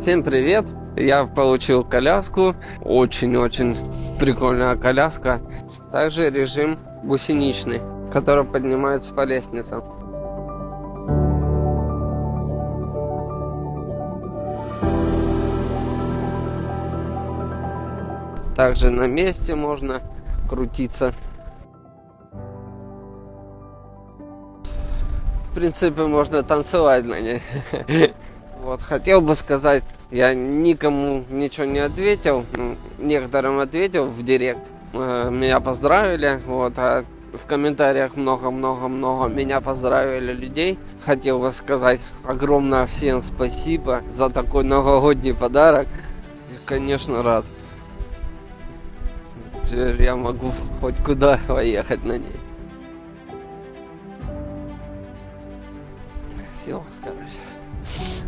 Всем привет! Я получил коляску. Очень-очень прикольная коляска. Также режим гусеничный, который поднимается по лестнице. Также на месте можно крутиться. В принципе, можно танцевать на ней. Вот, хотел бы сказать, я никому ничего не ответил, ну, некоторым ответил в директ, э, меня поздравили, вот, а в комментариях много-много-много меня поздравили людей. Хотел бы сказать огромное всем спасибо за такой новогодний подарок. Я, конечно, рад. Теперь я могу хоть куда поехать на ней. Все, короче.